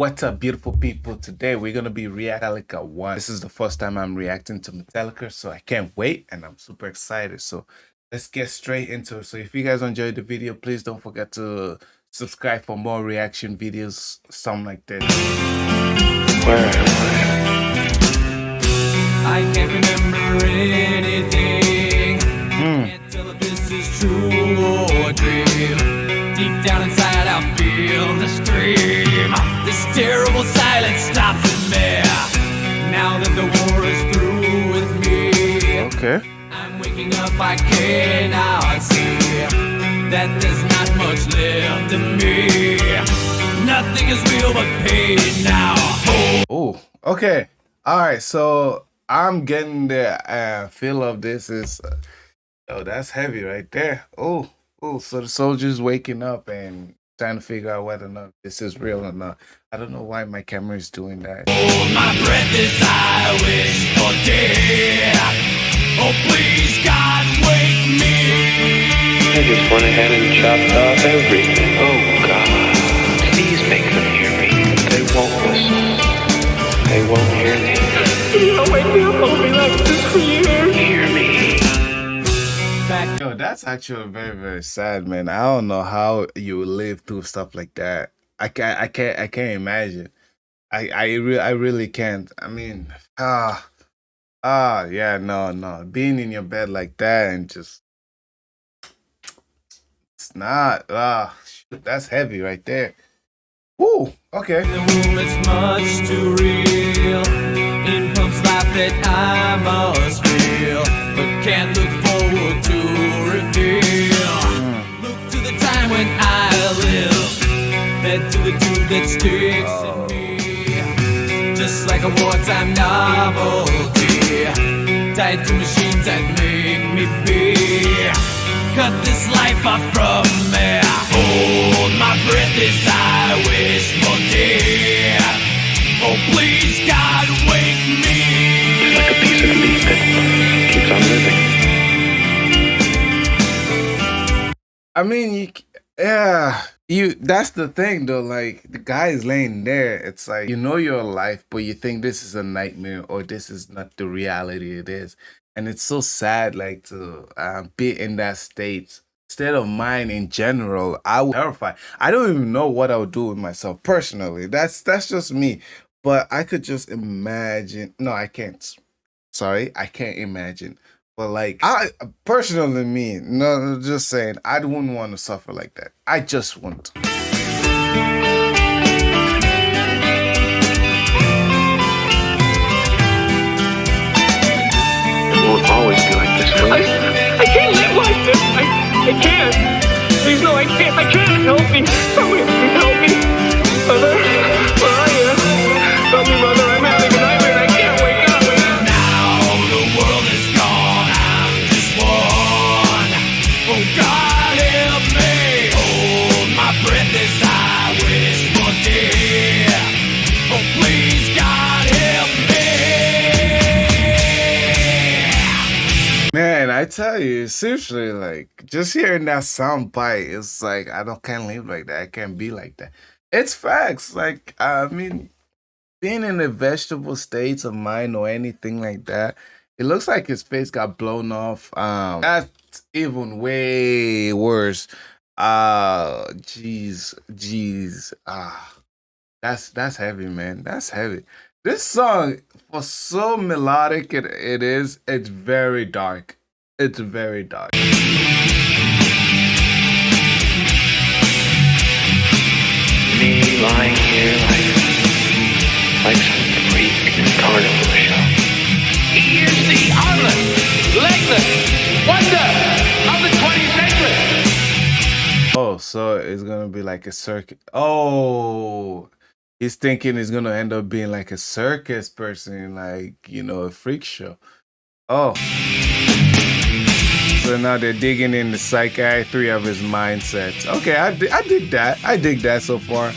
What's up, beautiful people? Today we're gonna be Metallica 1. This is the first time I'm reacting to Metallica, so I can't wait and I'm super excited. So let's get straight into it. So if you guys enjoyed the video, please don't forget to subscribe for more reaction videos, something like this. I can't remember anything. That there's not much left in me. Nothing is real but pain now. Oh. Oh, okay. All right. So I'm getting the uh, feel of this is, uh, oh, that's heavy right there. Oh, oh. So the soldiers waking up and trying to figure out whether or not this is real or not. I don't know why my camera is doing that. Hold my breath as I wish for death. Oh, please, God, wake me. I just went ahead and chopped off everything. Oh God, please make them hear me. They won't listen. They won't hear me. Hear me. Back Yo, that's actually very, very sad, man. I don't know how you live through stuff like that. I can't, I can't, I can't imagine. I, I, re- I really can't. I mean, ah, ah, yeah, no, no. Being in your bed like that and just, it's not. Ah, that's heavy right there. Woo. Okay. the room, it's much too real. It pumps life that I must feel, but can't look forward to reveal. Look to the time when I live, head to the tube that sticks in me. Just like a wartime novelty, tied to machines that make me be. Cut this life off from me. Hold my breath as I wish for death. Oh, please, God, wake me. It's like a piece of meat that keeps on living. I mean, you, yeah, you. That's the thing, though. Like the guy is laying there. It's like you know you're alive, but you think this is a nightmare or this is not the reality it is, and it's so sad, like to uh, be in that state. State of mind in general, I would terrified. I don't even know what I would do with myself personally. That's that's just me. But I could just imagine. No, I can't. Sorry, I can't imagine. But like I personally me, no just saying, I wouldn't want to suffer like that. I just want Oh, God, help me. Hold my breath as I wish for. Oh, please, God, help me. Man, I tell you, seriously, like just hearing that sound bite, it's like I don't can't live like that. I can't be like that. It's facts. Like I mean, being in a vegetable state of mind or anything like that, it looks like his face got blown off. Um, that's even way worse. Uh jeez, jeez. Ah, that's that's heavy, man. That's heavy. This song, for so melodic it, it is, it's very dark. It's very dark. Me lying here like, like some freak carnival It's gonna be like a circus. Oh, he's thinking it's gonna end up being like a circus person, like you know, a freak show. Oh, so now they're digging in the psychiatry of his mindsets. Okay, I, I dig that. I dig that so far.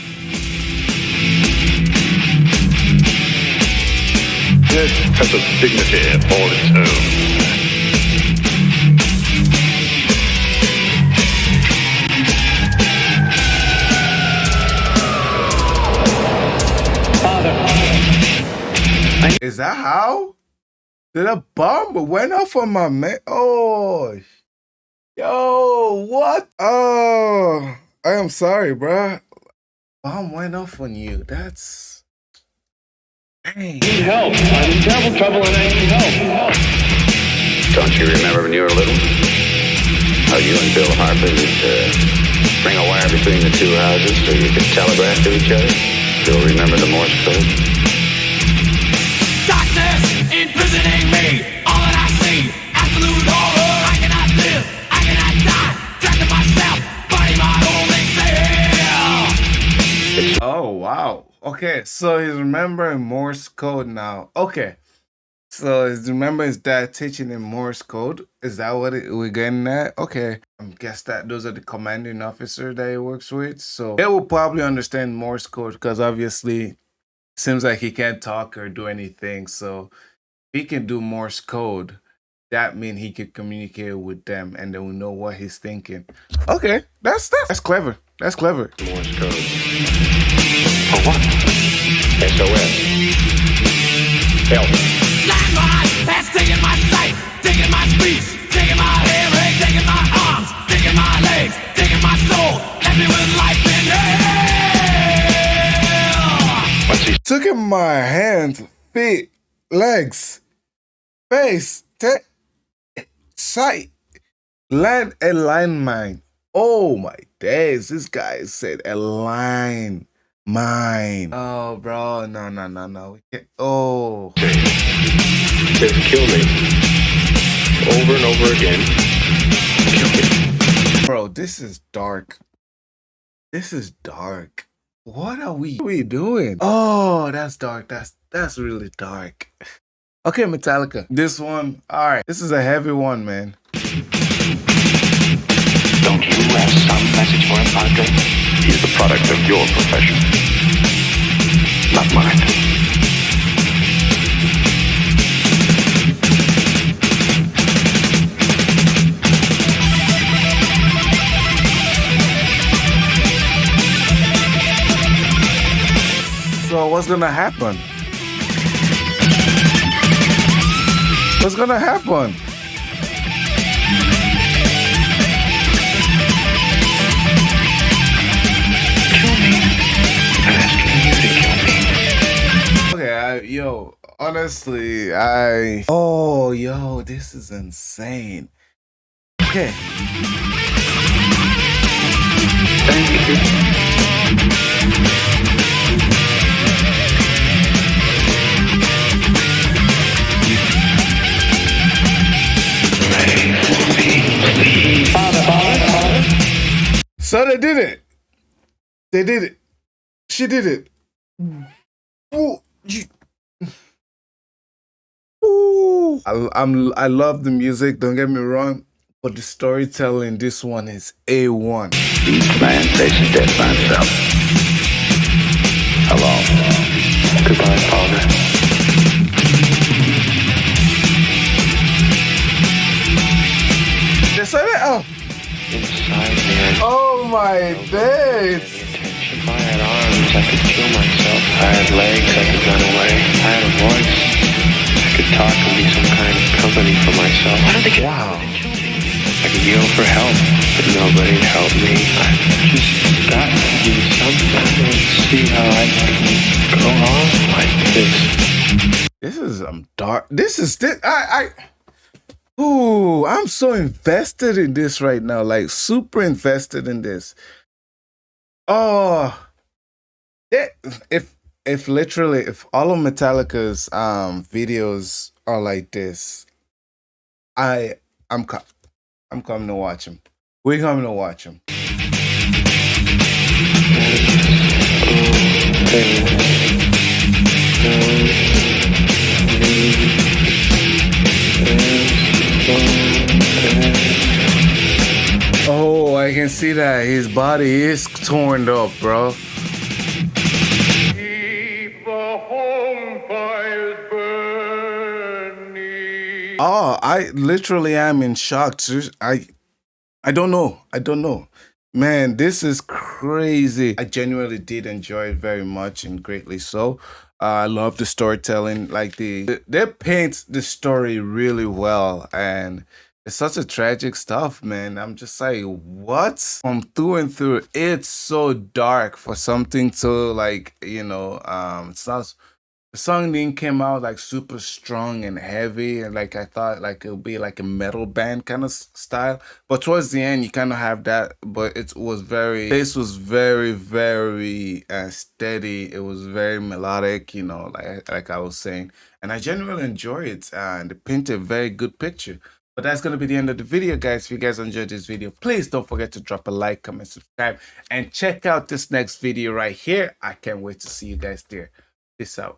This has a dignity all its own. Is that how? Did a bomb went off on my man? Oh, yo, what? Oh, I am sorry, bruh. Bomb went off on you. That's. Dang. need help. I'm in terrible trouble and I need help. Don't you remember when you were little? How you and Bill Harper used to string a wire between the two houses so you could telegraph to each other? Still remember the Morse code? Imprisoning me. All that I see, absolute horror. I cannot live, I cannot die. Trapped in myself, fighting my only fear. Oh wow. Okay, so he's remembering Morse code now. Okay. So he's remembering his dad teaching him Morse code. Is that what it, we're getting at? Okay. I guess that those are the commanding officer that he works with. So they will probably understand Morse code because obviously seems like he can't talk or do anything. So he can do Morse code, that means he could communicate with them and they will know what he's thinking. Okay, that's that's, that's clever. That's clever. Morse code. For what? SOS. Help. Landmine has taken my sight, taken my speech, taken my hearing, taken my arms, taken my legs, taken my soul, left me with life in hell. What's he Took in my hands, feet, legs, face, te- sight, land a line mine. Oh my days, this guy said a line mine. Oh, bro, no, no, no, no. We can't. Oh, He says kill me. Over and over again. Kill me. bro, this is dark. This is dark. What are we, what are we doing? Oh, that's dark. That's that's really dark. Okay, Metallica. This one, all right. This is a heavy one, man. Don't you have some message for him, Padre? He's the product of your profession. Not mine. So what's gonna happen? What's gonna happen? Okay, yo, honestly, I. Oh, yo, this is insane. Okay. So they did it. They did it. She did it. Ooh, you. Ooh. I, I'm. I love the music. Don't get me wrong, but the storytelling. This one is a one. Each man faces death by himself. Alone. Goodbye, Father. They said it. Oh, Inside me, I oh my days. If I had arms, I could kill myself. If I had legs, I could run away. If I had a voice, I could talk and be some kind of company for myself. Why don't they Wow. I could yell for help, but nobody'd help me. I've just got to do something. I don't see how I can go on like this. This is um dark. This is this. I I. Ooh, I'm so invested in this right now. Like super invested in this. Oh, it, if if literally if all of Metallica's um videos are like this, I I'm I'm coming to watch them. We're coming to watch them. Oh, I can see that his body is torn up, bro. Keep the home fires burning. Oh, I literally am in shock. I I don't know. I don't know. Man, this is crazy. I genuinely did enjoy it very much and greatly so. Uh, I love the storytelling. Like the they paint the story really well, and it's such a tragic stuff, man. I'm just like, what? From through and through, it's so dark for something to like, you know, um, it's not the song didn't came out like super strong and heavy and like i thought like it would be like a metal band kind of style but towards the end you kind of have that but it was very this was very very uh, steady it was very melodic you know like like i was saying and i genuinely enjoy it and it painted a very good picture but that's going to be the end of the video, guys. If you guys enjoyed this video, please don't forget to drop a like, comment, subscribe, and check out this next video right here. I can't wait to see you guys there. Peace out.